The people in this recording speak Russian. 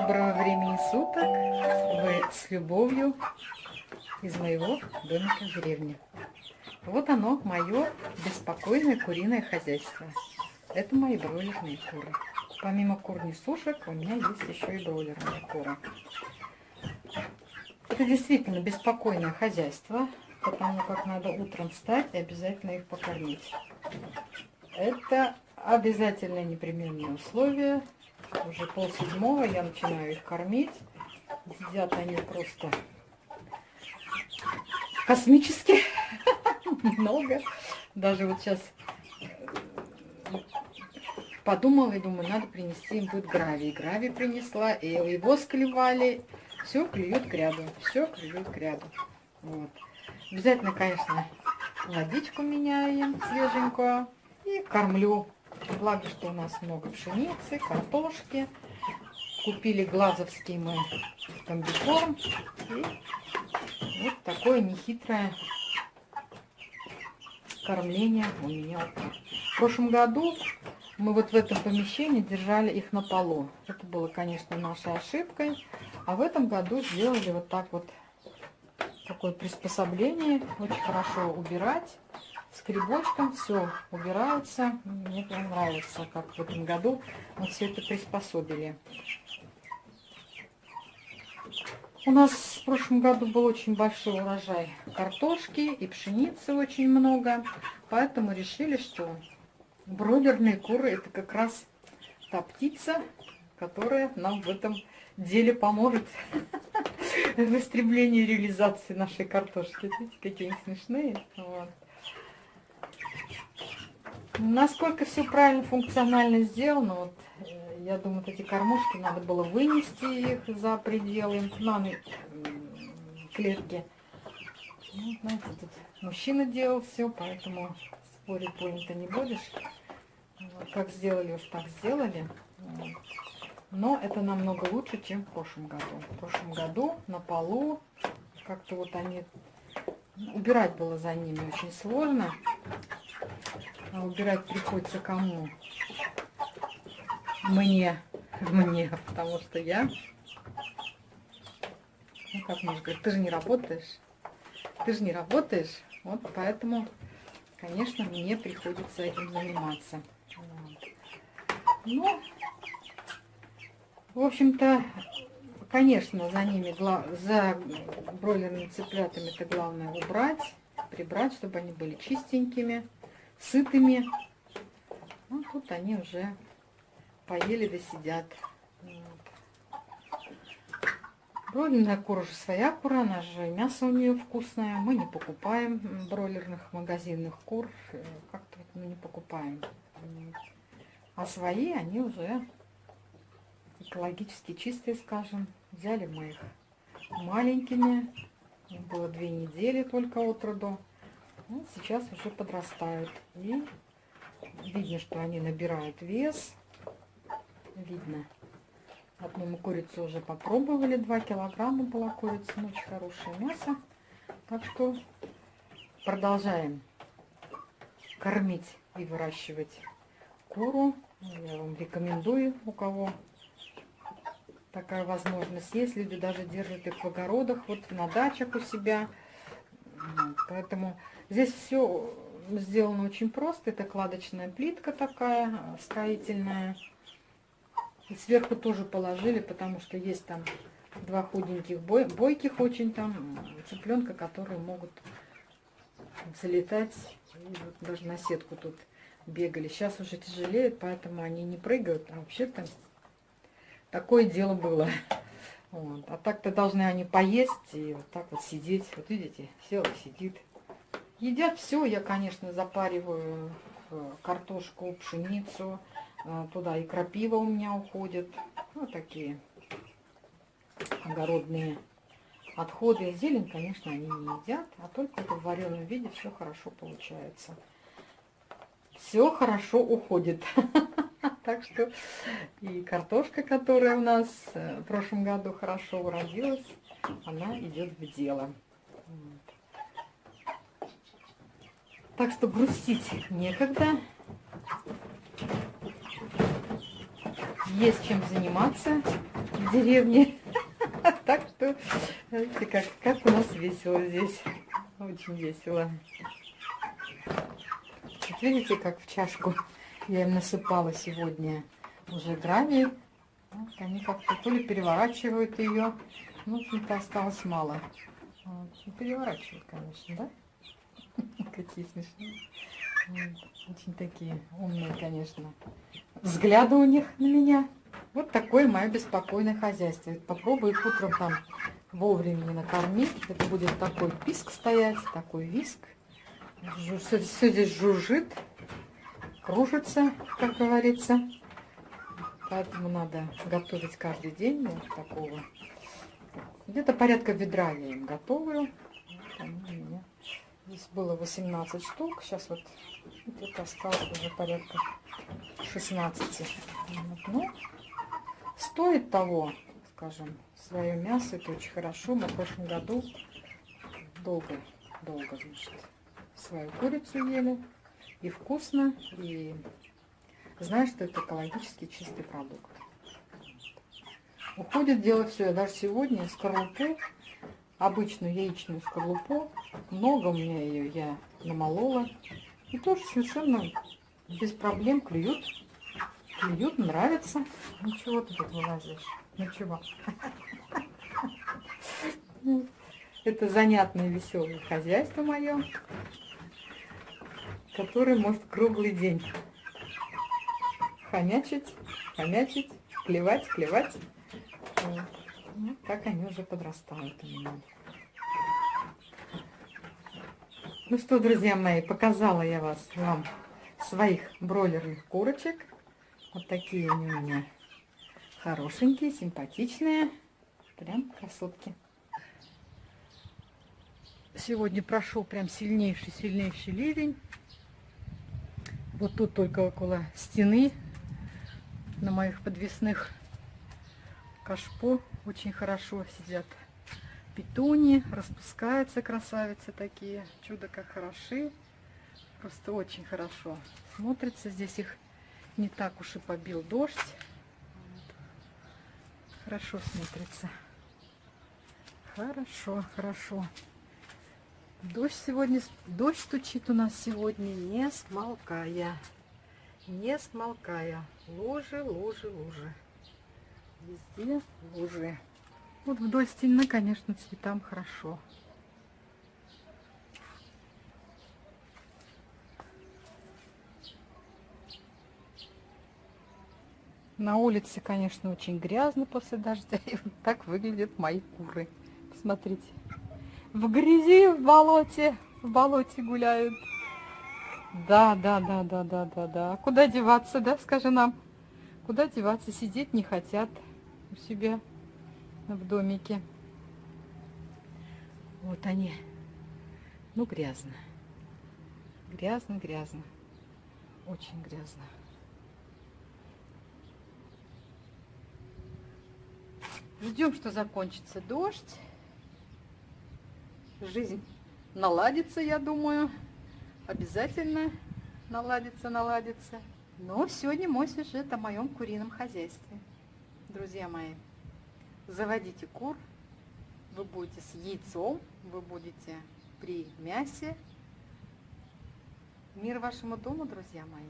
Доброго времени суток! Вы с любовью из моего домика в деревне. Вот оно, мое беспокойное куриное хозяйство. Это мои бройлерные куры. Помимо кур сушек у меня есть еще и бройлерные куры. Это действительно беспокойное хозяйство, потому как надо утром встать и обязательно их покормить. Это обязательное непременное условие. Уже полседьмого я начинаю их кормить. Едят они просто космически много. Даже вот сейчас подумала и думаю, надо принести им будет гравий. Гравий принесла, и его склевали. Все клюют к ряду, все клюют к ряду. Вот. Обязательно, конечно, водичку меняем свеженькую и кормлю. Благо, что у нас много пшеницы, картошки. Купили глазовский мы комбикорм. И вот такое нехитрое кормление у меня. В прошлом году мы вот в этом помещении держали их на полу. Это было, конечно, нашей ошибкой. А в этом году сделали вот так вот такое приспособление. Очень хорошо убирать. С грибочком все убирается. Мне прям нравится, как в этом году мы все это приспособили. У нас в прошлом году был очень большой урожай картошки и пшеницы очень много. Поэтому решили, что бройлерные куры это как раз та птица, которая нам в этом деле поможет в истреблении реализации нашей картошки. Видите, какие они смешные. Вот. Насколько все правильно, функционально сделано, вот, э, я думаю, вот эти кормушки надо было вынести их за пределы на клетки. Ну, знаете, тут мужчина делал все, поэтому спорить больно-то не будешь. Как сделали, уж так сделали. Но это намного лучше, чем в прошлом году. В прошлом году на полу как-то вот они... Убирать было за ними очень сложно. А убирать приходится кому? Мне. Мне, потому что я... Ну, как можно сказать, ты же не работаешь. Ты же не работаешь. Вот поэтому, конечно, мне приходится этим заниматься. Ну, в общем-то, конечно, за ними, за бройлерными цыплятами это главное убрать, прибрать, чтобы они были чистенькими сытыми. Ну, тут они уже поели да сидят. Бройлерная кура своя кура, она же мясо у нее вкусное. Мы не покупаем бройлерных магазинных кур, э, как-то вот мы не покупаем. А свои они уже экологически чистые, скажем. Взяли мы их маленькими, им было две недели только от роду. Ну, сейчас уже подрастают. И видно, что они набирают вес. Видно. Одну мы курицу уже попробовали. 2 килограмма была курица. Очень хорошее мясо. Так что продолжаем кормить и выращивать куру. Я вам рекомендую, у кого такая возможность есть. Люди даже держат их в огородах, вот на дачах у себя. Поэтому Здесь все сделано очень просто. Это кладочная плитка такая, строительная. И сверху тоже положили, потому что есть там два худеньких, бой, бойких очень там цыпленка, которые могут залетать. Вот даже на сетку тут бегали. Сейчас уже тяжелеет, поэтому они не прыгают. А вообще-то такое дело было. Вот. А так-то должны они поесть и вот так вот сидеть. Вот видите, села, сидит. Едят все. Я, конечно, запариваю картошку, пшеницу. Э, туда и крапива у меня уходит. Вот такие огородные отходы. Зелень, конечно, они не едят. А только в вареном виде все хорошо получается. Все хорошо уходит. Так что и картошка, которая у нас э, в прошлом году хорошо уродилась, она идет в дело. Так что грустить некогда. Есть чем заниматься. в деревне. Так что, как у нас весело здесь. Очень весело. Видите, как в чашку я им насыпала сегодня уже гравий. Вот они как-то то ли переворачивают ее. Ну, общем-то, осталось мало. Вот. Ну, переворачивают, конечно, да? Какие смешные. Очень такие умные, конечно. Взгляды у них на меня. Вот такое мое беспокойное хозяйство. Попробую их утром там вовремя накормить. Это будет такой писк стоять, такой виск. Все, все здесь жужжит, кружится, как говорится. Поэтому надо готовить каждый день вот такого. Где-то порядка ведра я им готовлю. Здесь было 18 штук. Сейчас вот где-то осталось уже порядка 16. Вот. Ну, стоит того, скажем, свое мясо. Это очень хорошо. Мы в прошлом году долго, долго, значит, свою курицу ели. И вкусно, и знаешь, что это экологически чистый продукт. Уходит дело все. Я даже сегодня скорлупу, обычную яичную скорлупу, много у меня ее я намолола. И тоже совершенно без проблем клюют. Клюют, нравится. Ничего ты тут вылазишь. Ничего. Это занятное, веселое хозяйство мое, которое может круглый день хомячить, хомячить, клевать, клевать. Вот. Ну, так они уже подрастают у меня. Ну что, друзья мои, показала я вас вам своих бройлерных курочек. Вот такие они у меня хорошенькие, симпатичные. Прям красотки. Сегодня прошел прям сильнейший-сильнейший ливень. Вот тут только около стены на моих подвесных кашпо. Очень хорошо сидят петуни, распускаются красавицы такие, чудо как хороши, просто очень хорошо смотрится, здесь их не так уж и побил дождь, хорошо смотрится, хорошо, хорошо. Дождь сегодня, дождь стучит у нас сегодня не смолкая, не смолкая, лужи, лужи, лужи. Везде лужи. Вот вдоль стены, конечно, цветам хорошо. На улице, конечно, очень грязно после дождя. И вот так выглядят мои куры. Посмотрите. В грязи, в болоте. В болоте гуляют. Да, да, да, да, да, да, да. Куда деваться, да, скажи нам? Куда деваться? Сидеть не хотят у себя в домике. Вот они. Ну, грязно. Грязно, грязно. Очень грязно. Ждем, что закончится дождь. Жизнь наладится, я думаю. Обязательно наладится, наладится. Но сегодня мой сюжет о моем курином хозяйстве. Друзья мои, заводите кур, вы будете с яйцом, вы будете при мясе. Мир вашему дому, друзья мои.